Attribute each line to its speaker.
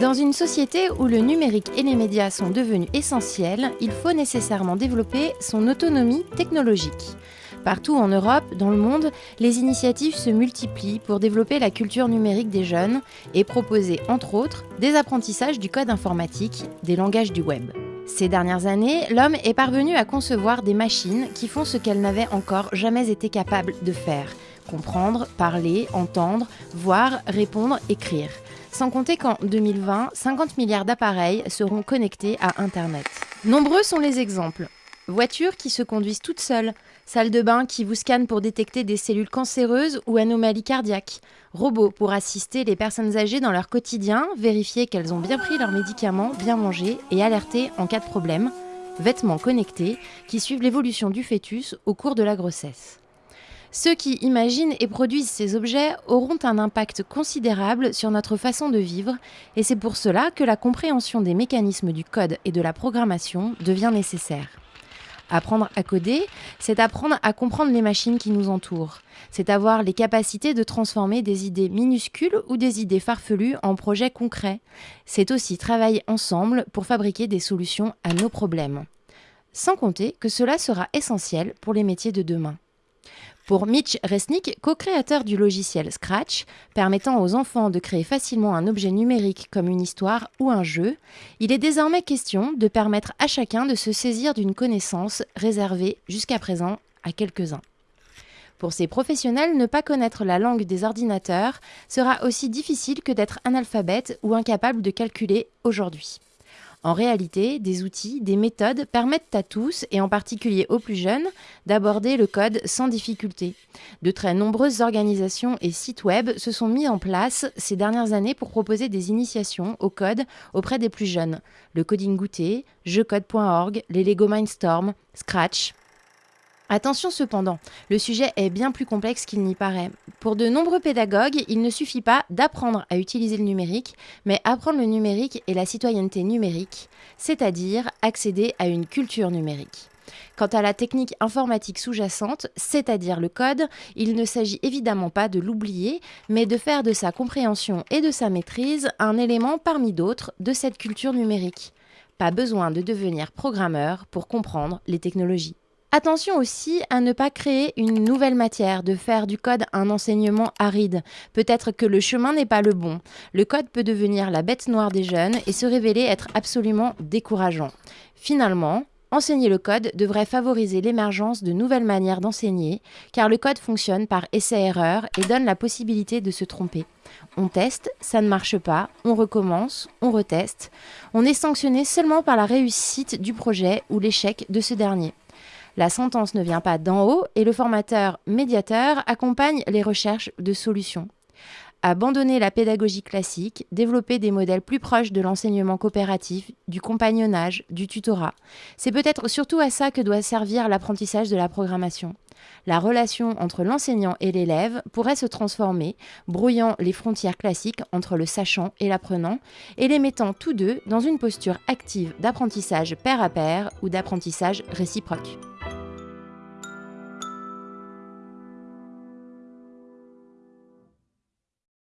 Speaker 1: Dans une société où le numérique et les médias sont devenus essentiels, il faut nécessairement développer son autonomie technologique. Partout en Europe, dans le monde, les initiatives se multiplient pour développer la culture numérique des jeunes et proposer, entre autres, des apprentissages du code informatique, des langages du web. Ces dernières années, l'homme est parvenu à concevoir des machines qui font ce qu'elle n'avait encore jamais été capable de faire comprendre, parler, entendre, voir, répondre, écrire. Sans compter qu'en 2020, 50 milliards d'appareils seront connectés à Internet. Nombreux sont les exemples. Voitures qui se conduisent toutes seules, salle de bain qui vous scanne pour détecter des cellules cancéreuses ou anomalies cardiaques, robots pour assister les personnes âgées dans leur quotidien, vérifier qu'elles ont bien pris leurs médicaments, bien mangé et alerter en cas de problème, vêtements connectés qui suivent l'évolution du fœtus au cours de la grossesse. Ceux qui imaginent et produisent ces objets auront un impact considérable sur notre façon de vivre, et c'est pour cela que la compréhension des mécanismes du code et de la programmation devient nécessaire. Apprendre à coder, c'est apprendre à comprendre les machines qui nous entourent. C'est avoir les capacités de transformer des idées minuscules ou des idées farfelues en projets concrets. C'est aussi travailler ensemble pour fabriquer des solutions à nos problèmes. Sans compter que cela sera essentiel pour les métiers de demain. Pour Mitch Resnick, co-créateur du logiciel Scratch, permettant aux enfants de créer facilement un objet numérique comme une histoire ou un jeu, il est désormais question de permettre à chacun de se saisir d'une connaissance réservée jusqu'à présent à quelques-uns. Pour ces professionnels, ne pas connaître la langue des ordinateurs sera aussi difficile que d'être analphabète ou incapable de calculer aujourd'hui. En réalité, des outils, des méthodes permettent à tous, et en particulier aux plus jeunes, d'aborder le code sans difficulté. De très nombreuses organisations et sites web se sont mis en place ces dernières années pour proposer des initiations au code auprès des plus jeunes. Le Coding Goûter, jeucode.org, les Lego Mindstorm, Scratch, Attention cependant, le sujet est bien plus complexe qu'il n'y paraît. Pour de nombreux pédagogues, il ne suffit pas d'apprendre à utiliser le numérique, mais apprendre le numérique et la citoyenneté numérique, c'est-à-dire accéder à une culture numérique. Quant à la technique informatique sous-jacente, c'est-à-dire le code, il ne s'agit évidemment pas de l'oublier, mais de faire de sa compréhension et de sa maîtrise un élément parmi d'autres de cette culture numérique. Pas besoin de devenir programmeur pour comprendre les technologies. Attention aussi à ne pas créer une nouvelle matière, de faire du code un enseignement aride. Peut-être que le chemin n'est pas le bon. Le code peut devenir la bête noire des jeunes et se révéler être absolument décourageant. Finalement, Enseigner le code devrait favoriser l'émergence de nouvelles manières d'enseigner, car le code fonctionne par essai-erreur et donne la possibilité de se tromper. On teste, ça ne marche pas, on recommence, on reteste. On est sanctionné seulement par la réussite du projet ou l'échec de ce dernier. La sentence ne vient pas d'en haut et le formateur médiateur accompagne les recherches de solutions. Abandonner la pédagogie classique, développer des modèles plus proches de l'enseignement coopératif, du compagnonnage, du tutorat. C'est peut-être surtout à ça que doit servir l'apprentissage de la programmation. La relation entre l'enseignant et l'élève pourrait se transformer, brouillant les frontières classiques entre le sachant et l'apprenant, et les mettant tous deux dans une posture active d'apprentissage pair à pair ou d'apprentissage réciproque.